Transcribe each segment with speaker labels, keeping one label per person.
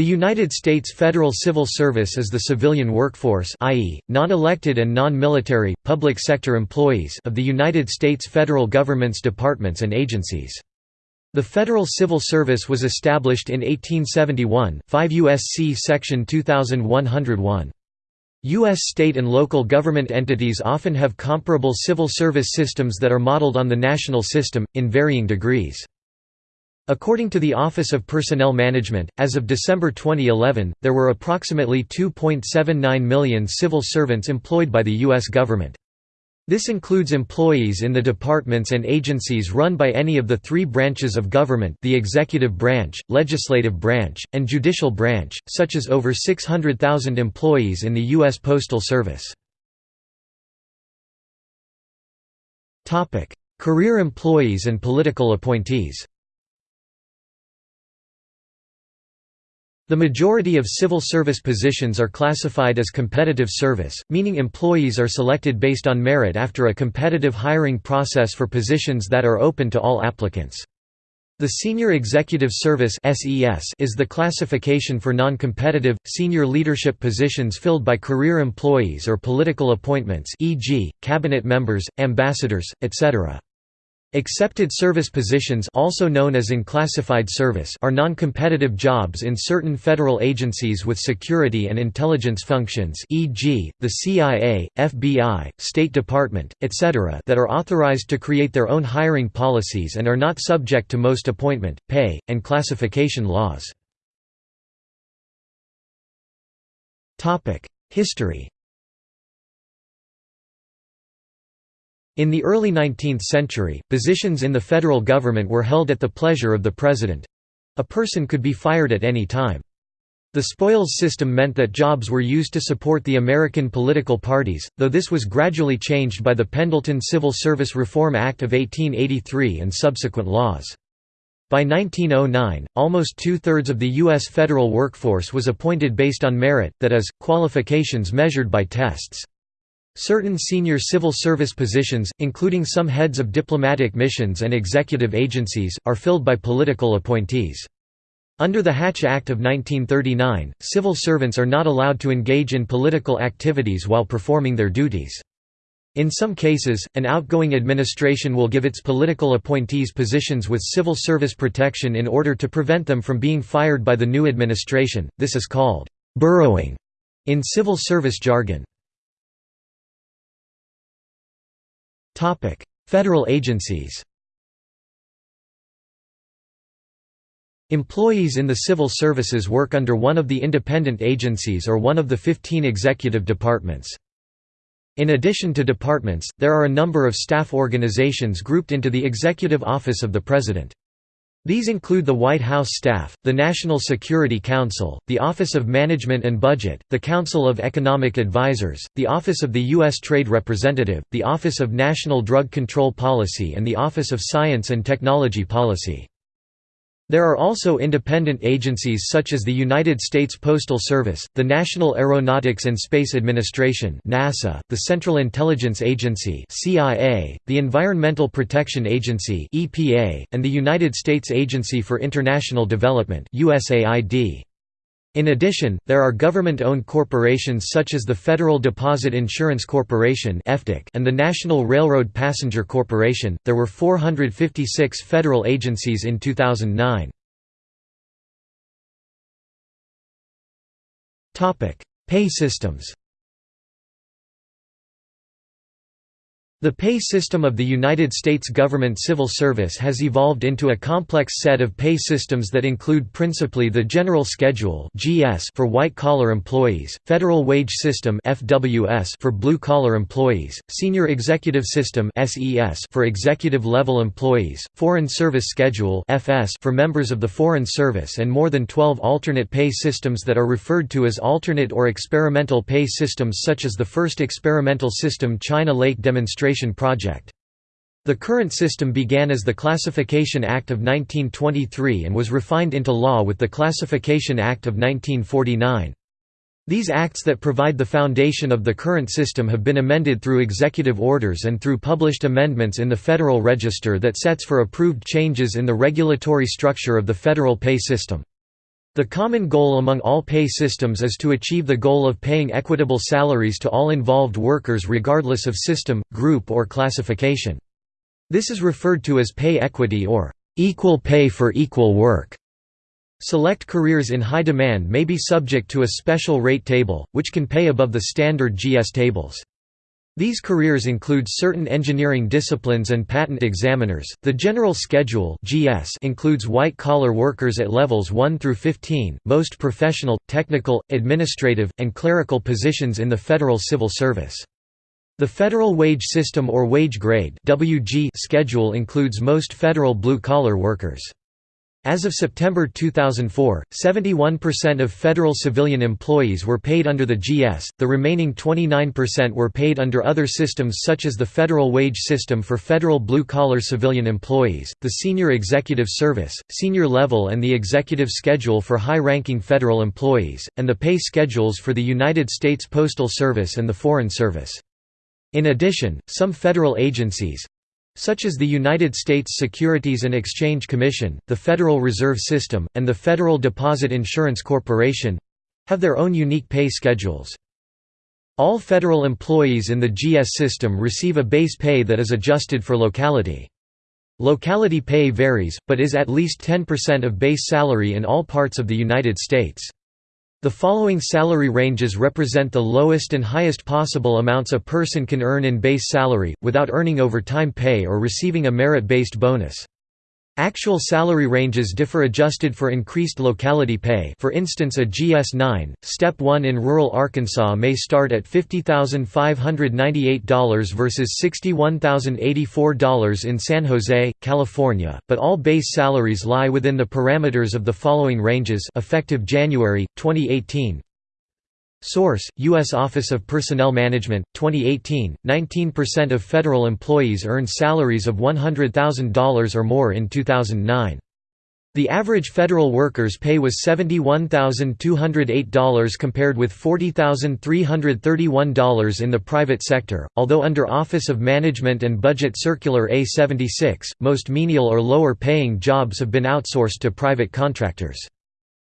Speaker 1: The United States Federal Civil Service is the civilian workforce i.e., non-elected and non-military, public sector employees of the United States federal government's departments and agencies. The Federal Civil Service was established in 1871 5 U.S.C. Section 2101. U.S. state and local government entities often have comparable civil service systems that are modeled on the national system, in varying degrees. According to the Office of Personnel Management, as of December 2011, there were approximately 2.79 million civil servants employed by the U.S. government. This includes employees in the departments and agencies run by any of the three branches of government the executive branch, legislative branch, and judicial branch, such as over 600,000 employees in the U.S. Postal Service. Career employees and political appointees The majority of civil service positions are classified as competitive service, meaning employees are selected based on merit after a competitive hiring process for positions that are open to all applicants. The Senior Executive Service is the classification for non-competitive, senior leadership positions filled by career employees or political appointments e.g., cabinet members, ambassadors, etc. Excepted service positions also known as unclassified service are non-competitive jobs in certain federal agencies with security and intelligence functions e.g., the CIA, FBI, State Department, etc. that are authorized to create their own hiring policies and are not subject to most appointment, pay, and classification laws. History In the early 19th century, positions in the federal government were held at the pleasure of the president. A person could be fired at any time. The spoils system meant that jobs were used to support the American political parties, though this was gradually changed by the Pendleton Civil Service Reform Act of 1883 and subsequent laws. By 1909, almost two-thirds of the U.S. federal workforce was appointed based on merit, that is, qualifications measured by tests. Certain senior civil service positions, including some heads of diplomatic missions and executive agencies, are filled by political appointees. Under the Hatch Act of 1939, civil servants are not allowed to engage in political activities while performing their duties. In some cases, an outgoing administration will give its political appointees positions with civil service protection in order to prevent them from being fired by the new administration, this is called «burrowing» in civil service jargon. Federal agencies Employees in the civil services work under one of the independent agencies or one of the 15 executive departments. In addition to departments, there are a number of staff organizations grouped into the Executive Office of the President. These include the White House staff, the National Security Council, the Office of Management and Budget, the Council of Economic Advisers, the Office of the U.S. Trade Representative, the Office of National Drug Control Policy and the Office of Science and Technology Policy. There are also independent agencies such as the United States Postal Service, the National Aeronautics and Space Administration NASA, the Central Intelligence Agency CIA, the Environmental Protection Agency EPA, and the United States Agency for International Development USAID. In addition, there are government-owned corporations such as the Federal Deposit Insurance Corporation and the National Railroad Passenger Corporation. There were 456 federal agencies in 2009. Topic: Pay systems. The pay system of the United States government civil service has evolved into a complex set of pay systems that include principally the General Schedule for white-collar employees, Federal Wage System for blue-collar employees, Senior Executive System for executive-level employees, Foreign Service Schedule for members of the Foreign Service and more than 12 alternate pay systems that are referred to as alternate or experimental pay systems such as the first experimental system China Lake Demonstration Project. The current system began as the Classification Act of 1923 and was refined into law with the Classification Act of 1949. These acts that provide the foundation of the current system have been amended through executive orders and through published amendments in the Federal Register that sets for approved changes in the regulatory structure of the federal pay system. The common goal among all pay systems is to achieve the goal of paying equitable salaries to all involved workers regardless of system, group or classification. This is referred to as pay equity or equal pay for equal work. Select careers in high demand may be subject to a special rate table, which can pay above the standard GS tables. These careers include certain engineering disciplines and patent examiners. The General Schedule (GS) includes white-collar workers at levels 1 through 15, most professional, technical, administrative, and clerical positions in the federal civil service. The Federal Wage System or Wage Grade (WG) schedule includes most federal blue-collar workers. As of September 2004, 71% of federal civilian employees were paid under the GS, the remaining 29% were paid under other systems such as the Federal Wage System for federal blue-collar civilian employees, the Senior Executive Service, Senior Level and the Executive Schedule for high-ranking federal employees, and the pay schedules for the United States Postal Service and the Foreign Service. In addition, some federal agencies, such as the United States Securities and Exchange Commission, the Federal Reserve System, and the Federal Deposit Insurance Corporation have their own unique pay schedules. All federal employees in the GS system receive a base pay that is adjusted for locality. Locality pay varies, but is at least 10% of base salary in all parts of the United States. The following salary ranges represent the lowest and highest possible amounts a person can earn in base salary, without earning overtime pay or receiving a merit-based bonus. Actual salary ranges differ adjusted for increased locality pay. For instance a GS-9, Step 1 in rural Arkansas may start at $50,598 versus $61,084 in San Jose, California, but all base salaries lie within the parameters of the following ranges. Effective January, 2018 Source: U.S. Office of Personnel Management, 2018. 19% of federal employees earned salaries of $100,000 or more in 2009. The average federal worker's pay was $71,208 compared with $40,331 in the private sector, although under Office of Management and Budget Circular A-76, most menial or lower paying jobs have been outsourced to private contractors.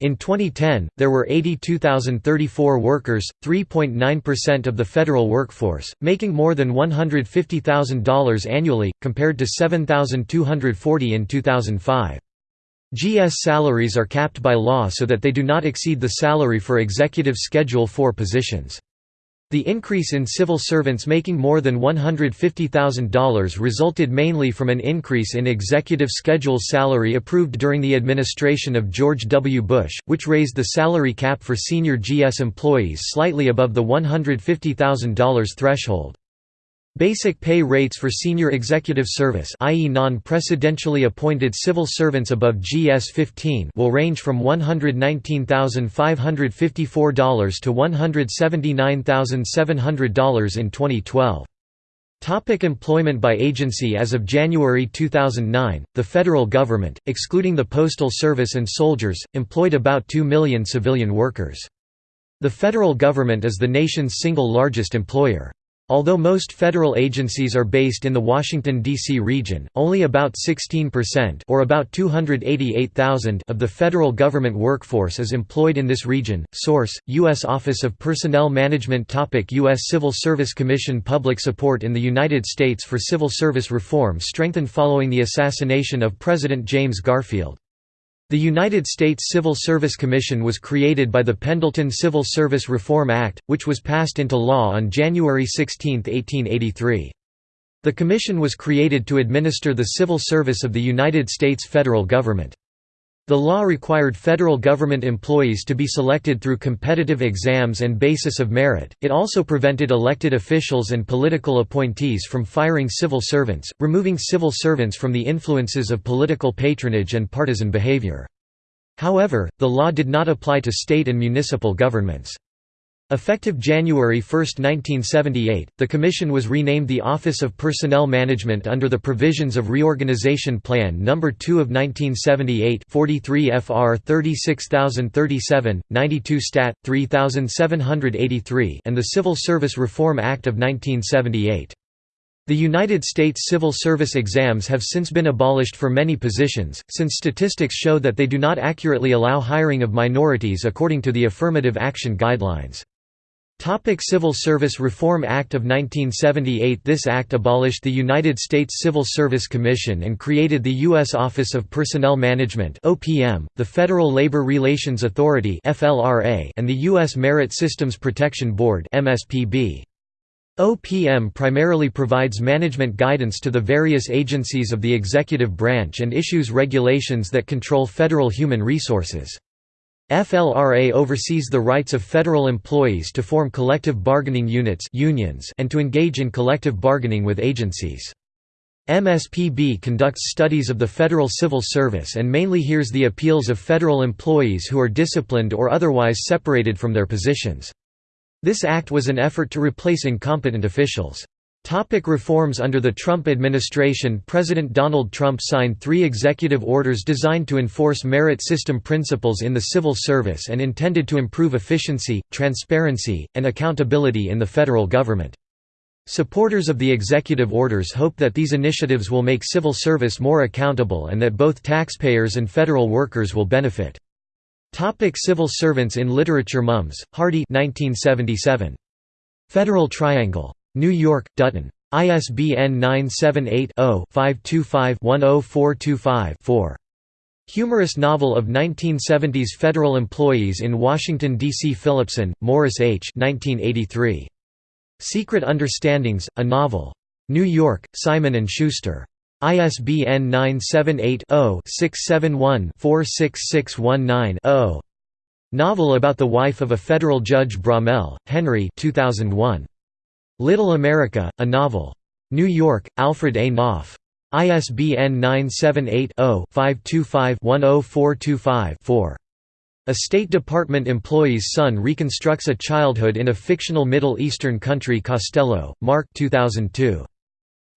Speaker 1: In 2010, there were 82,034 workers, 3.9% of the federal workforce, making more than $150,000 annually, compared to 7,240 in 2005. GS salaries are capped by law so that they do not exceed the salary for Executive Schedule 4 positions. The increase in civil servants making more than $150,000 resulted mainly from an increase in executive schedule salary approved during the administration of George W. Bush, which raised the salary cap for senior GS employees slightly above the $150,000 threshold. Basic pay rates for senior executive service i.e. non-presidentially appointed civil servants above GS-15 will range from $119,554 to $179,700 in 2012. Topic employment by agency As of January 2009, the federal government, excluding the Postal Service and soldiers, employed about 2 million civilian workers. The federal government is the nation's single largest employer. Although most federal agencies are based in the Washington, D.C. region, only about 16% or about 288,000 of the federal government workforce is employed in this region. Source: U.S. Office of Personnel Management Topic U.S. Civil Service Commission Public support in the United States for civil service reform strengthened following the assassination of President James Garfield. The United States Civil Service Commission was created by the Pendleton Civil Service Reform Act, which was passed into law on January 16, 1883. The commission was created to administer the civil service of the United States federal government. The law required federal government employees to be selected through competitive exams and basis of merit. It also prevented elected officials and political appointees from firing civil servants, removing civil servants from the influences of political patronage and partisan behavior. However, the law did not apply to state and municipal governments. Effective January 1, 1978, the Commission was renamed the Office of Personnel Management under the provisions of Reorganization Plan No. 2 of 1978 43 FR 36037, 92 Stat. 3783 and the Civil Service Reform Act of 1978. The United States civil service exams have since been abolished for many positions, since statistics show that they do not accurately allow hiring of minorities according to the Affirmative Action Guidelines. Topic Civil Service Reform Act of 1978 This act abolished the United States Civil Service Commission and created the U.S. Office of Personnel Management the Federal Labor Relations Authority and the U.S. Merit Systems Protection Board OPM primarily provides management guidance to the various agencies of the executive branch and issues regulations that control federal human resources. FLRA oversees the rights of federal employees to form collective bargaining units unions and to engage in collective bargaining with agencies. MSPB conducts studies of the federal civil service and mainly hears the appeals of federal employees who are disciplined or otherwise separated from their positions. This act was an effort to replace incompetent officials. Topic reforms Under the Trump administration President Donald Trump signed three executive orders designed to enforce merit system principles in the civil service and intended to improve efficiency, transparency, and accountability in the federal government. Supporters of the executive orders hope that these initiatives will make civil service more accountable and that both taxpayers and federal workers will benefit. Topic civil servants in literature Mums, Hardy 1977. Federal Triangle. New York, Dutton. ISBN 978-0-525-10425-4. Humorous novel of 1970s federal employees in Washington, D.C. Philipson, Morris H. 1983. Secret Understandings, a novel. New York, Simon & Schuster. ISBN 978-0-671-46619-0. Novel about the wife of a federal judge Bromell, Henry 2001. Little America, a novel. New York, Alfred A. Knopf. ISBN 978-0-525-10425-4. A State Department employee's son reconstructs a childhood in a fictional Middle Eastern country Costello, Mark 2002.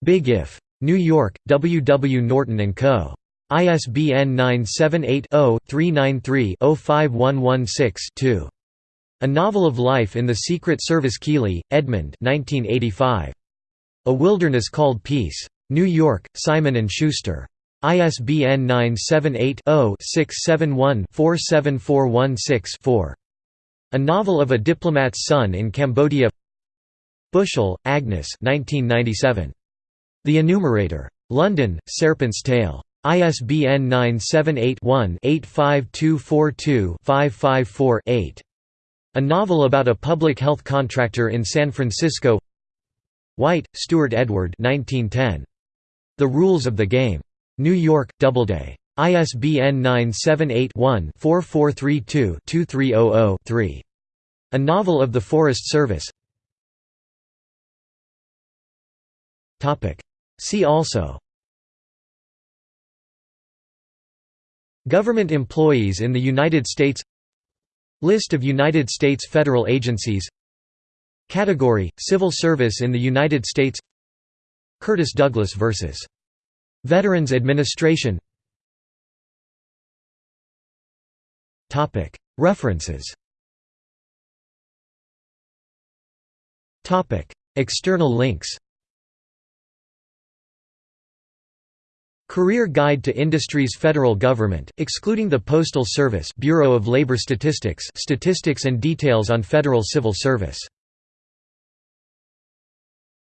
Speaker 1: Big If. New York, W. W. Norton & Co. ISBN 978 0 393 05116 2. A Novel of Life in the Secret Service Keeley, Edmund 1985. A Wilderness Called Peace. New York, Simon & Schuster. ISBN 978-0-671-47416-4. A Novel of a Diplomat's Son in Cambodia Bushell, Agnes 1997. The Enumerator. London, Serpent's Tail. ISBN 978 one 85242 554 8 a novel about a public health contractor in San Francisco White, Stewart Edward 1910. The Rules of the Game. New York, Doubleday. ISBN 978-1-4432-2300-3. A Novel of the Forest Service See also Government employees in the United States List of United States federal agencies. Category – Civil service in the United States. Curtis Douglas vs. Veterans Administration. References. External links Career Guide to Industries Federal Government, excluding the Postal Service Bureau of Labor Statistics statistics and details on federal civil service